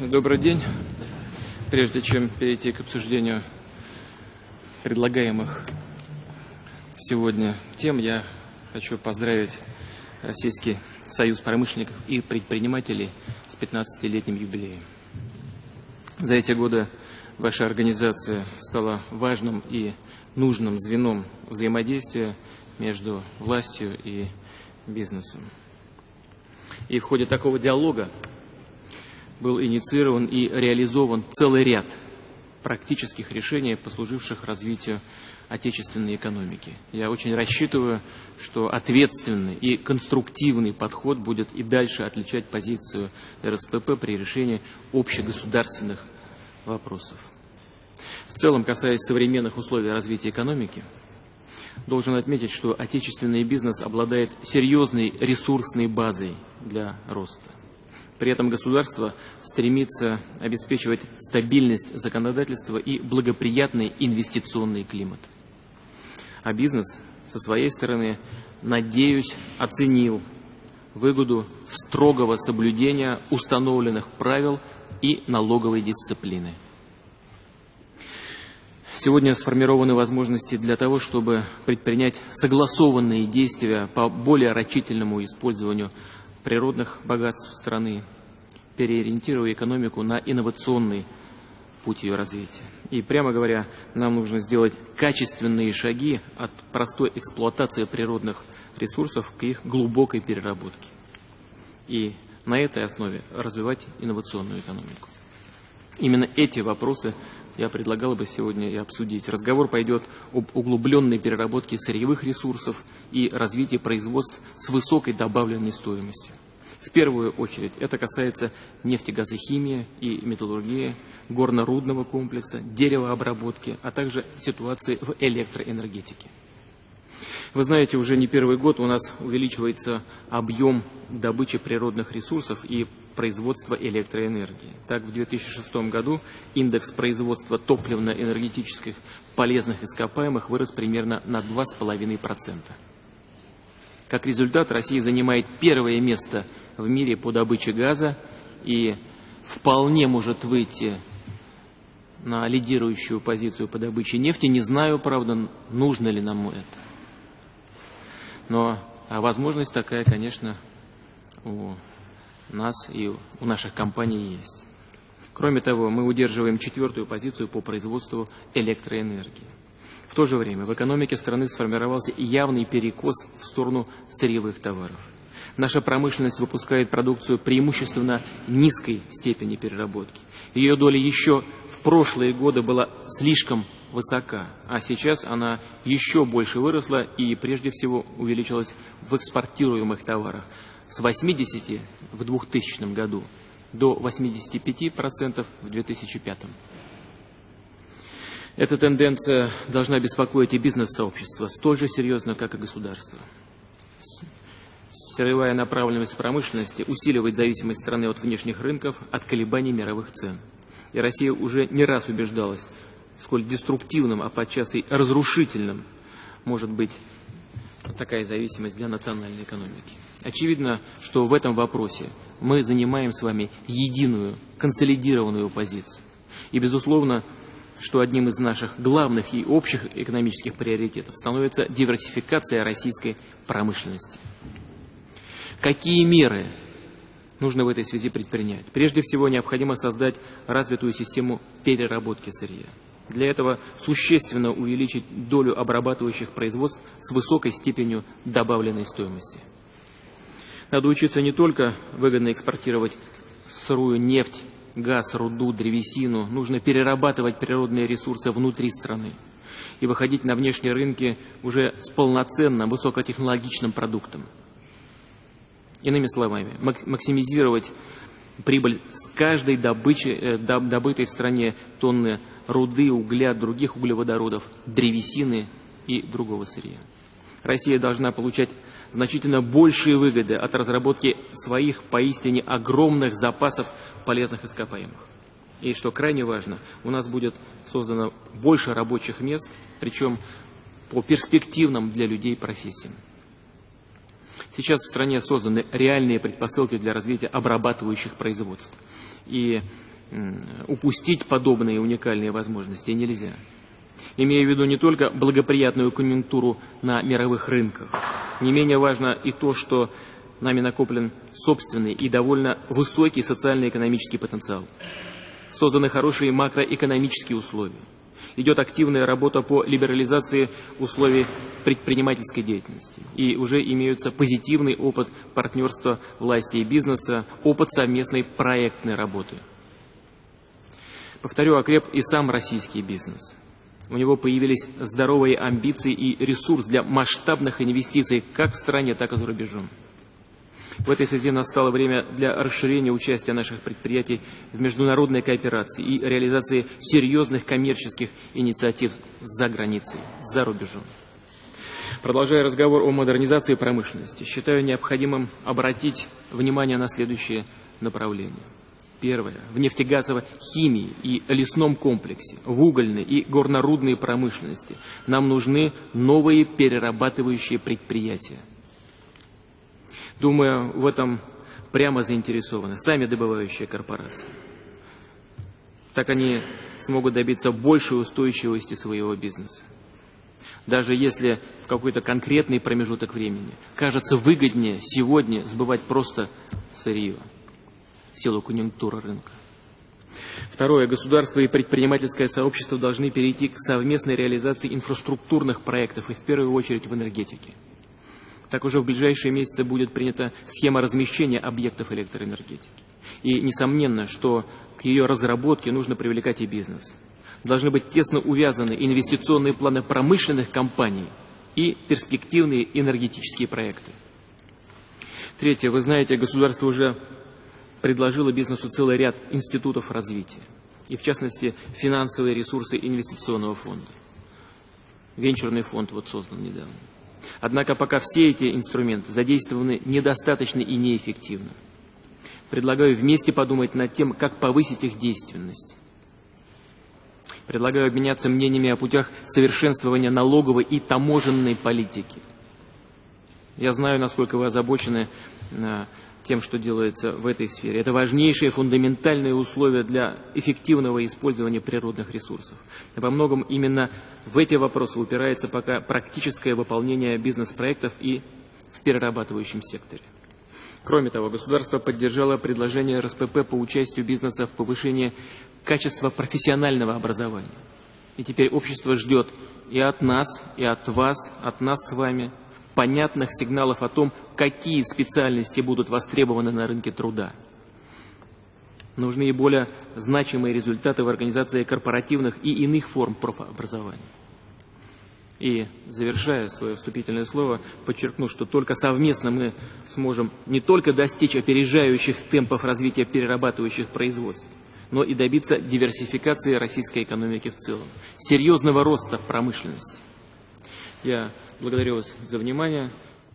Добрый день. Прежде чем перейти к обсуждению предлагаемых сегодня тем, я хочу поздравить Российский союз промышленников и предпринимателей с 15-летним юбилеем. За эти годы ваша организация стала важным и нужным звеном взаимодействия между властью и бизнесом. И в ходе такого диалога был инициирован и реализован целый ряд практических решений, послуживших развитию отечественной экономики. Я очень рассчитываю, что ответственный и конструктивный подход будет и дальше отличать позицию РСПП при решении общегосударственных вопросов. В целом, касаясь современных условий развития экономики, должен отметить, что отечественный бизнес обладает серьезной ресурсной базой для роста. При этом государство стремится обеспечивать стабильность законодательства и благоприятный инвестиционный климат. А бизнес со своей стороны, надеюсь, оценил выгоду строгого соблюдения установленных правил и налоговой дисциплины. Сегодня сформированы возможности для того, чтобы предпринять согласованные действия по более рачительному использованию природных богатств страны, переориентируя экономику на инновационный путь ее развития. И, прямо говоря, нам нужно сделать качественные шаги от простой эксплуатации природных ресурсов к их глубокой переработке. И на этой основе развивать инновационную экономику. Именно эти вопросы я предлагал бы сегодня и обсудить. Разговор пойдет об углубленной переработке сырьевых ресурсов и развитии производств с высокой добавленной стоимостью. В первую очередь это касается нефтегазохимии и металлургии, горно-рудного комплекса, деревообработки, а также ситуации в электроэнергетике. Вы знаете, уже не первый год у нас увеличивается объем добычи природных ресурсов и производства электроэнергии. Так, в 2006 году индекс производства топливно-энергетических полезных ископаемых вырос примерно на 2,5%. Как результат, Россия занимает первое место в мире по добыче газа и вполне может выйти на лидирующую позицию по добыче нефти. Не знаю, правда, нужно ли нам это. Но а возможность такая, конечно, у нас и у наших компаний есть. Кроме того, мы удерживаем четвертую позицию по производству электроэнергии. В то же время в экономике страны сформировался явный перекос в сторону сырьевых товаров. Наша промышленность выпускает продукцию преимущественно низкой степени переработки. Ее доля еще в прошлые годы была слишком высока, а сейчас она еще больше выросла и прежде всего увеличилась в экспортируемых товарах с 80 в 2000 году до 85% в 2005. Эта тенденция должна беспокоить и бизнес-сообщество столь же серьезно, как и государство. Сырьевая направленность промышленности усиливает зависимость страны от внешних рынков, от колебаний мировых цен. И Россия уже не раз убеждалась, сколь деструктивным, а подчас и разрушительным может быть такая зависимость для национальной экономики. Очевидно, что в этом вопросе мы занимаем с вами единую, консолидированную позицию. И, безусловно, что одним из наших главных и общих экономических приоритетов становится диверсификация российской промышленности. Какие меры нужно в этой связи предпринять? Прежде всего, необходимо создать развитую систему переработки сырья. Для этого существенно увеличить долю обрабатывающих производств с высокой степенью добавленной стоимости. Надо учиться не только выгодно экспортировать сырую нефть, газ, руду, древесину, нужно перерабатывать природные ресурсы внутри страны и выходить на внешние рынки уже с полноценным высокотехнологичным продуктом. Иными словами, максимизировать прибыль с каждой добычи, э, добытой в стране тонны руды, угля, других углеводородов, древесины и другого сырья. Россия должна получать значительно большие выгоды от разработки своих поистине огромных запасов полезных ископаемых. И что крайне важно, у нас будет создано больше рабочих мест, причем по перспективным для людей профессиям. Сейчас в стране созданы реальные предпосылки для развития обрабатывающих производств. И упустить подобные уникальные возможности нельзя. Имея в виду не только благоприятную конъюнктуру на мировых рынках, не менее важно и то, что нами накоплен собственный и довольно высокий социально-экономический потенциал. Созданы хорошие макроэкономические условия. Идет активная работа по либерализации условий предпринимательской деятельности. И уже имеются позитивный опыт партнерства власти и бизнеса, опыт совместной проектной работы. Повторю, окреп и сам российский бизнес. У него появились здоровые амбиции и ресурс для масштабных инвестиций как в стране, так и за рубежом. В этой связи настало время для расширения участия наших предприятий в международной кооперации и реализации серьезных коммерческих инициатив за границей, за рубежом. Продолжая разговор о модернизации промышленности, считаю необходимым обратить внимание на следующие направления. Первое. В нефтегазовой химии и лесном комплексе, в угольной и горнорудной промышленности нам нужны новые перерабатывающие предприятия. Думаю, в этом прямо заинтересованы сами добывающие корпорации. Так они смогут добиться большей устойчивости своего бизнеса. Даже если в какой-то конкретный промежуток времени кажется выгоднее сегодня сбывать просто сырье в силу конъюнктуры рынка. Второе. Государство и предпринимательское сообщество должны перейти к совместной реализации инфраструктурных проектов и в первую очередь в энергетике. Так уже в ближайшие месяцы будет принята схема размещения объектов электроэнергетики. И несомненно, что к ее разработке нужно привлекать и бизнес. Должны быть тесно увязаны инвестиционные планы промышленных компаний и перспективные энергетические проекты. Третье. Вы знаете, государство уже предложило бизнесу целый ряд институтов развития. И в частности, финансовые ресурсы инвестиционного фонда. Венчурный фонд вот создан недавно. Однако пока все эти инструменты задействованы недостаточно и неэффективно. Предлагаю вместе подумать над тем, как повысить их действенность. Предлагаю обменяться мнениями о путях совершенствования налоговой и таможенной политики. Я знаю, насколько вы озабочены тем, что делается в этой сфере. Это важнейшие фундаментальные условия для эффективного использования природных ресурсов. Во многом именно в эти вопросы упирается пока практическое выполнение бизнес-проектов и в перерабатывающем секторе. Кроме того, государство поддержало предложение РСПП по участию бизнеса в повышении качества профессионального образования. И теперь общество ждет и от нас, и от вас, от нас с вами понятных сигналов о том, какие специальности будут востребованы на рынке труда. Нужны и более значимые результаты в организации корпоративных и иных форм профобразования. И, завершая свое вступительное слово, подчеркну, что только совместно мы сможем не только достичь опережающих темпов развития перерабатывающих производств, но и добиться диверсификации российской экономики в целом, серьезного роста промышленности. Я благодарю вас за внимание.